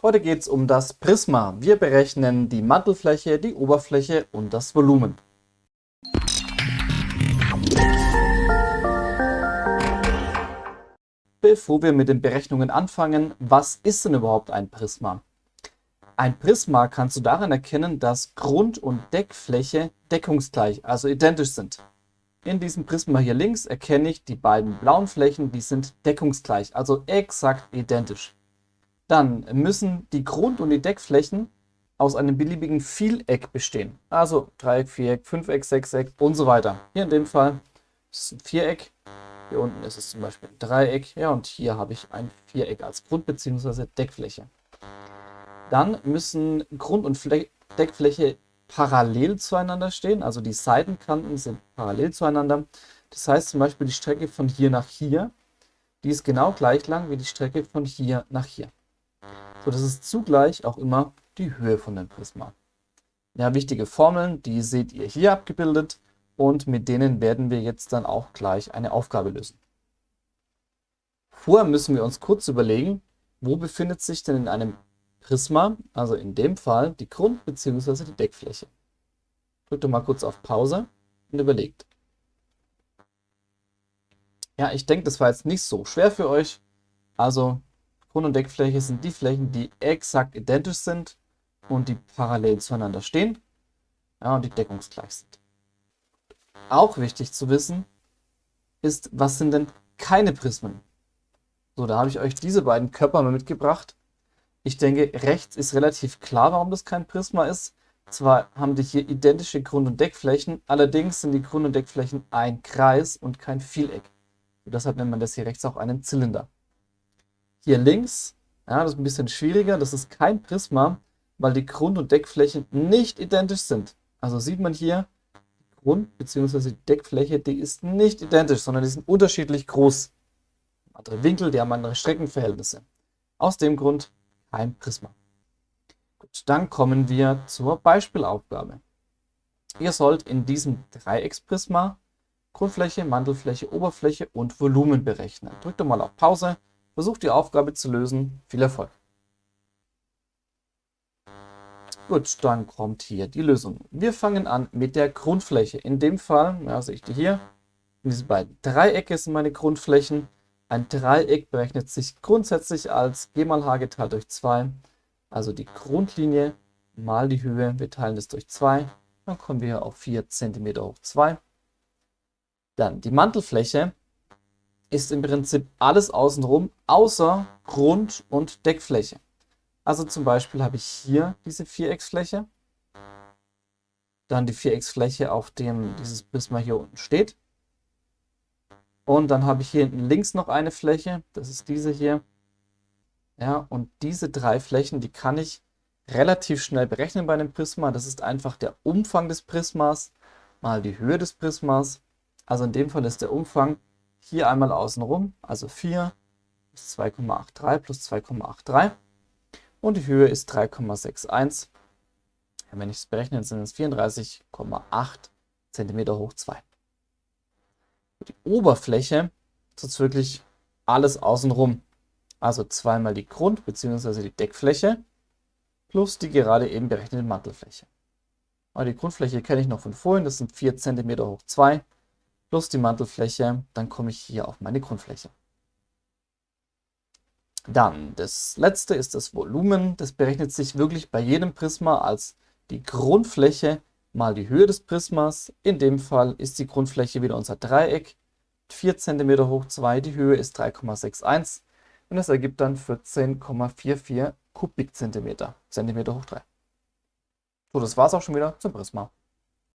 Heute geht es um das Prisma. Wir berechnen die Mantelfläche, die Oberfläche und das Volumen. Bevor wir mit den Berechnungen anfangen, was ist denn überhaupt ein Prisma? Ein Prisma kannst du daran erkennen, dass Grund- und Deckfläche deckungsgleich, also identisch sind. In diesem Prisma hier links erkenne ich die beiden blauen Flächen, die sind deckungsgleich, also exakt identisch. Dann müssen die Grund- und die Deckflächen aus einem beliebigen Vieleck bestehen. Also Dreieck, Viereck, Fünfeck, Sechseck und so weiter. Hier in dem Fall ist es ein Viereck, hier unten ist es zum Beispiel ein Dreieck, ja und hier habe ich ein Viereck als Grund- bzw. Deckfläche. Dann müssen Grund- und Fle Deckfläche parallel zueinander stehen, also die Seitenkanten sind parallel zueinander. Das heißt zum Beispiel die Strecke von hier nach hier, die ist genau gleich lang wie die Strecke von hier nach hier. So, das ist zugleich auch immer die Höhe von dem Prisma. Ja, wichtige Formeln, die seht ihr hier abgebildet und mit denen werden wir jetzt dann auch gleich eine Aufgabe lösen. Vorher müssen wir uns kurz überlegen, wo befindet sich denn in einem Prisma, also in dem Fall die Grund- bzw. die Deckfläche. Drückt doch mal kurz auf Pause und überlegt. Ja, ich denke, das war jetzt nicht so schwer für euch. Also Grund- und Deckfläche sind die Flächen, die exakt identisch sind und die parallel zueinander stehen ja, und die deckungsgleich sind. Auch wichtig zu wissen ist, was sind denn keine Prismen? So, da habe ich euch diese beiden Körper mal mitgebracht. Ich denke, rechts ist relativ klar, warum das kein Prisma ist. Zwar haben die hier identische Grund- und Deckflächen, allerdings sind die Grund- und Deckflächen ein Kreis und kein Vieleck. Und deshalb nennt man das hier rechts auch einen Zylinder. Hier links, ja, das ist ein bisschen schwieriger, das ist kein Prisma, weil die Grund- und Deckflächen nicht identisch sind. Also sieht man hier, die Grund- bzw. die Deckfläche, die ist nicht identisch, sondern die sind unterschiedlich groß. Andere Winkel, die haben andere Streckenverhältnisse. Aus dem Grund kein Prisma. Gut, dann kommen wir zur Beispielaufgabe. Ihr sollt in diesem Dreiecksprisma Grundfläche, Mantelfläche, Oberfläche und Volumen berechnen. Drückt doch mal auf Pause, versucht die Aufgabe zu lösen. Viel Erfolg! Gut, dann kommt hier die Lösung. Wir fangen an mit der Grundfläche. In dem Fall, ja, sehe ich die hier, diese beiden Dreiecke sind meine Grundflächen. Ein Dreieck berechnet sich grundsätzlich als g mal h geteilt durch 2, also die Grundlinie mal die Höhe. Wir teilen das durch 2, dann kommen wir auf 4 cm hoch 2. Dann die Mantelfläche ist im Prinzip alles außenrum, außer Grund- und Deckfläche. Also zum Beispiel habe ich hier diese Vierecksfläche, dann die Vierecksfläche, auf dem dieses Prisma hier unten steht. Und dann habe ich hier hinten links noch eine Fläche, das ist diese hier. Ja, und diese drei Flächen, die kann ich relativ schnell berechnen bei einem Prisma. Das ist einfach der Umfang des Prismas mal die Höhe des Prismas. Also in dem Fall ist der Umfang hier einmal außenrum, also 4 plus 2,83 plus 2,83 und die Höhe ist 3,61. Wenn ich es berechne, sind es 34,8 cm hoch 2. Die Oberfläche ist wirklich alles außenrum. Also zweimal die Grund- bzw. die Deckfläche plus die gerade eben berechnete Mantelfläche. Aber die Grundfläche kenne ich noch von vorhin, das sind 4 cm hoch 2 plus die Mantelfläche, dann komme ich hier auf meine Grundfläche. Dann das letzte ist das Volumen. Das berechnet sich wirklich bei jedem Prisma als die Grundfläche mal die Höhe des Prismas. In dem Fall ist die Grundfläche wieder unser Dreieck. 4 cm hoch 2, die Höhe ist 3,61 und das ergibt dann 14,44 Kubikzentimeter, Zentimeter hoch 3. So, das war es auch schon wieder zum Prisma.